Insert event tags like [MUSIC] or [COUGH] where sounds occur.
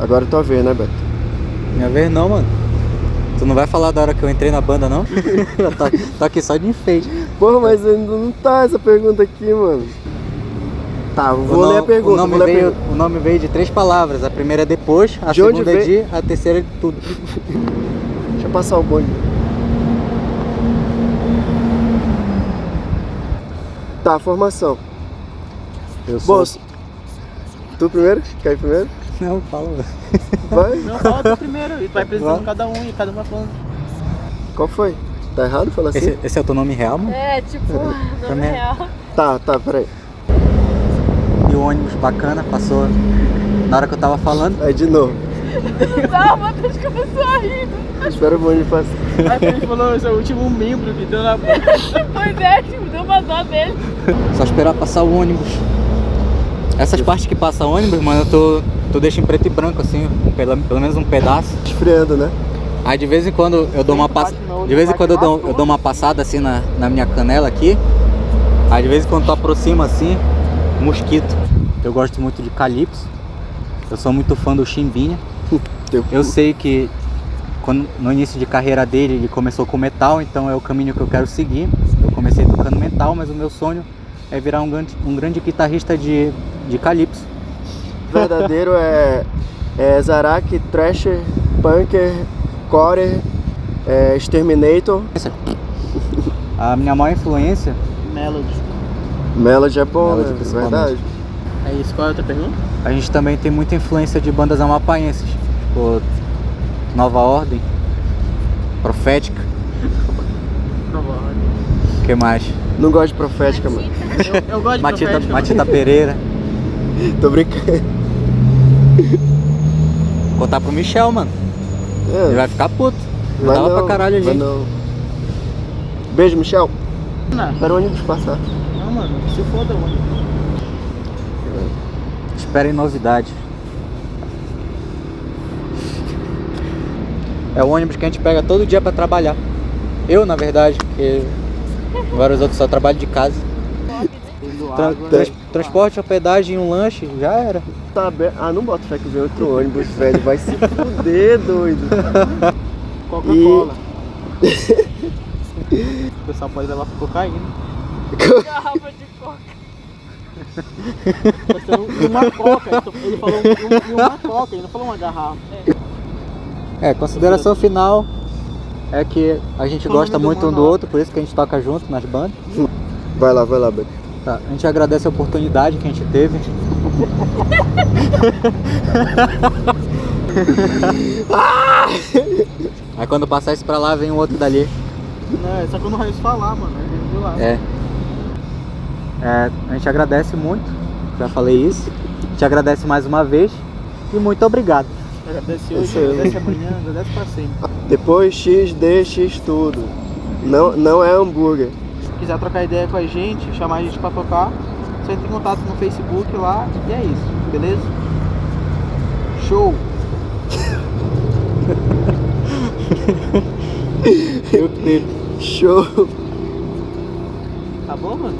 Agora tua vez, né, Beto? Minha vez não, mano. Tu não vai falar da hora que eu entrei na banda, não? [LAUGHS] tá, tá aqui só de enfeite. Porra, mas ainda não tá essa pergunta aqui, mano. Tá, vou o ler a pergunta. O nome, veio, pergunta. o nome veio de três palavras. A primeira é depois, a De segunda é de, a terceira é de tudo. [LAUGHS] Deixa eu passar o bonde. Tá, formação. Eu sou... Bom, tu primeiro? Quer ir primeiro? Não, fala. Vai. Não, fala tu primeiro. E tu vai apresentando Vai. cada um e cada um vai falando. Qual foi? Tá errado falar assim? Esse, esse é o teu nome real, mano? É, tipo, [LAUGHS] nome Também. real. Tá, tá, peraí. E o ônibus bacana passou na hora que eu tava falando. Aí de novo. Não, o Matheus começou a rir. Espera o bonde passar. Aí ele falou, esse é o último membro que deu na boca. [LAUGHS] Pois é, tipo, deu uma dó dele. Só esperar passar o ônibus. Essas partes que passa ônibus, mano, eu tô, tô deixo em preto e branco, assim, pela- pelo menos um pedaço. Esfriando, né? Aí de vez em quando eu dou uma passada. De vez em quando eu dou, eu dou uma passada assim na, na minha canela aqui. Aí de vez em quando tu aproxima assim, mosquito. Eu gosto muito de calypso. Eu sou muito fã do Chimbinha. Eu sei que quando, no início de carreira dele ele começou com metal, então é o caminho que eu quero seguir. Eu comecei tocando metal, mas o meu sonho é virar um grande, um grande guitarrista de, de calypso. Verdadeiro é, é Zarak, Thrasher, Punker, Core, é, Exterminator. A minha maior influência Melody. Melody é bom, Melody, né? principalmente. Verdade. É isso, qual é a outra pergunta? A gente também tem muita influência de bandas amapaenses, tipo Nova Ordem, Profética, [LAUGHS] Nova Ordem. o que mais? Não gosto de profética, mano. Eu, eu gosto de Matita, Profética, Matita Pereira. [LAUGHS] Tô brincando. Contar pro Michel, mano. Ele É, vai ficar puto. Vai tava não, pra caralho ali. não. Beijo, Michel. Não, Espera o ônibus passar. não, mano, se foda, mano. Esperem novidades. É o ônibus que a gente pega todo dia pra trabalhar. Eu, na verdade, porque vários outros só trabalham de casa. Tendo Tra- água. trans- transporte, hospedagem e um lanche, já era. Tá aberto. Ah, não bota fé que vem outro ônibus, velho. Vai se fuder, doido. Coca-Cola. [LAUGHS] O pessoal pode levar pra cocaína. Garrafa de coca. Vai ser um- uma coca. Ele falou- um- um- uma coca, ele não falou uma garrafa. É, consideração final é que a gente gosta muito um do outro, por isso que a gente toca junto nas bandas. Vai lá, vai lá, Beto. Tá, a gente agradece a oportunidade que a gente teve. Aí quando passar isso pra lá, vem um outro dali. Não, é só quando o Raiz falar, mano. Ele viu lá. É. É, a gente agradece muito, já falei isso. A gente agradece mais uma vez e muito obrigado. Agradece hoje, aí. agradece amanhã, agradece pra sempre. Depois X, D, X tudo. Não, não é hambúrguer. Se quiser trocar ideia com a gente, chamar a gente pra tocar, só entra em contato no Facebook lá e é isso, beleza? Show! [LAUGHS] Show. Tá bom, mano?